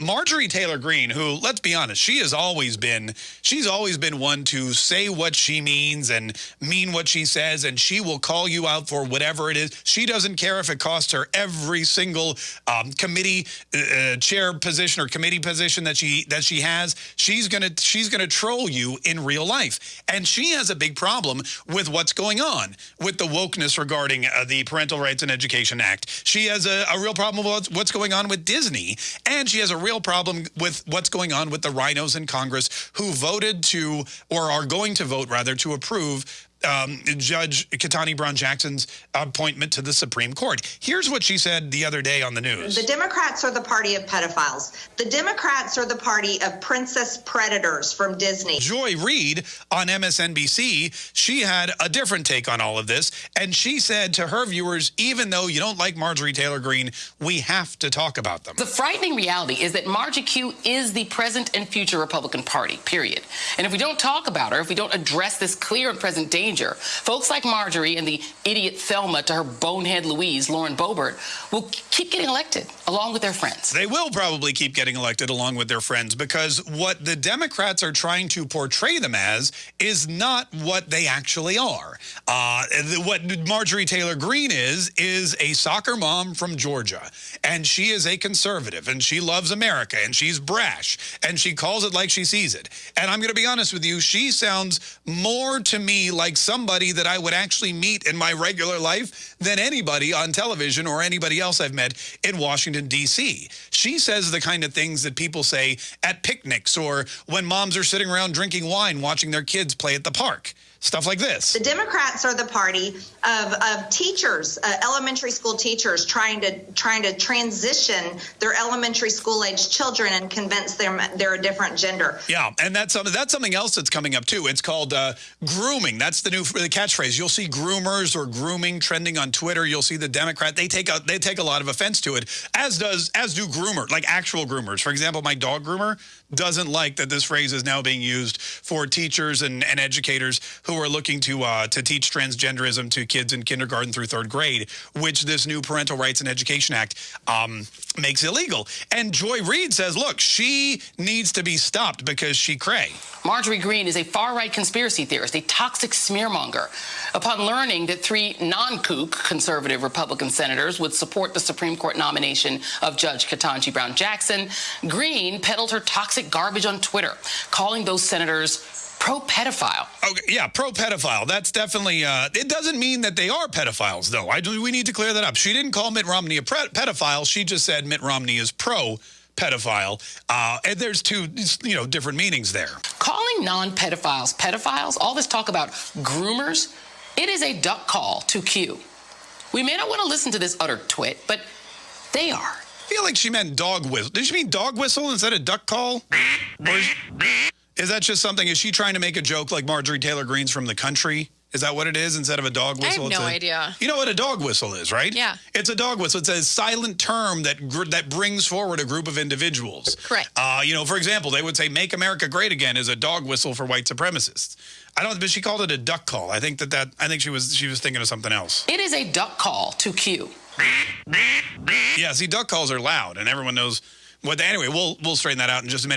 Marjorie Taylor Greene, who, let's be honest, she has always been, she's always been one to say what she means and mean what she says, and she will call you out for whatever it is. She doesn't care if it costs her every single um, committee uh, uh chair position or committee position that she that she has. She's gonna she's gonna troll you in real life, and she has a big problem with what's going on with the wokeness regarding uh, the Parental Rights and Education Act. She has a, a real problem with what's going on with Disney, and she has a real problem with what's going on with the RINOs in Congress who voted to, or are going to vote rather, to approve um, Judge Ketanji Brown Jackson's appointment to the Supreme Court. Here's what she said the other day on the news. The Democrats are the party of pedophiles. The Democrats are the party of princess predators from Disney. Joy Reid on MSNBC, she had a different take on all of this. And she said to her viewers, even though you don't like Marjorie Taylor Greene, we have to talk about them. The frightening reality is that Margie Q is the present and future Republican Party, period. And if we don't talk about her, if we don't address this clear and present danger, danger. Folks like Marjorie and the idiot Thelma to her bonehead Louise, Lauren Boebert, will keep getting elected along with their friends. They will probably keep getting elected along with their friends because what the Democrats are trying to portray them as is not what they actually are. Uh, what Marjorie Taylor Greene is, is a soccer mom from Georgia. And she is a conservative and she loves America and she's brash and she calls it like she sees it. And I'm going to be honest with you, she sounds more to me like somebody that I would actually meet in my regular life than anybody on television or anybody else I've met in Washington, D.C. She says the kind of things that people say at picnics or when moms are sitting around drinking wine watching their kids play at the park stuff like this. The Democrats are the party of, of teachers, uh, elementary school teachers trying to trying to transition their elementary school age children and convince them they're a different gender. Yeah, and that's something that's something else that's coming up too. It's called uh, grooming. That's the new the catchphrase. You'll see groomers or grooming trending on Twitter. You'll see the Democrat. They take a they take a lot of offense to it, as does as do groomer, like actual groomers. For example, my dog groomer doesn't like that this phrase is now being used for teachers and, and educators who are looking to uh, to teach transgenderism to kids in kindergarten through third grade, which this new Parental Rights and Education Act um, makes illegal. And Joy Reid says, look, she needs to be stopped because she cray. Marjorie Greene is a far-right conspiracy theorist, a toxic smearmonger. Upon learning that three non-kook conservative Republican senators would support the Supreme Court nomination of Judge Ketanji Brown Jackson, Greene peddled her toxic garbage on Twitter, calling those senators pro-pedophile. Okay, yeah, pro-pedophile. That's definitely, uh, it doesn't mean that they are pedophiles, though. I do, we need to clear that up. She didn't call Mitt Romney a pedophile. She just said Mitt Romney is pro-pedophile. Uh, and there's two, you know, different meanings there. Calling non-pedophiles pedophiles, all this talk about groomers, it is a duck call to Q. We may not want to listen to this utter twit, but they are. I feel like she meant dog whistle. Did she mean dog whistle instead of duck call? Or is that just something? Is she trying to make a joke like Marjorie Taylor Greene's from the country? Is that what it is instead of a dog whistle? I have no a, idea. You know what a dog whistle is, right? Yeah. It's a dog whistle. It's a silent term that that brings forward a group of individuals. Correct. Uh, you know, for example, they would say "Make America Great Again" is a dog whistle for white supremacists. I don't, but she called it a duck call. I think that that I think she was she was thinking of something else. It is a duck call to Q. Yeah, see, duck calls are loud, and everyone knows what. Anyway, we'll we'll straighten that out in just a minute.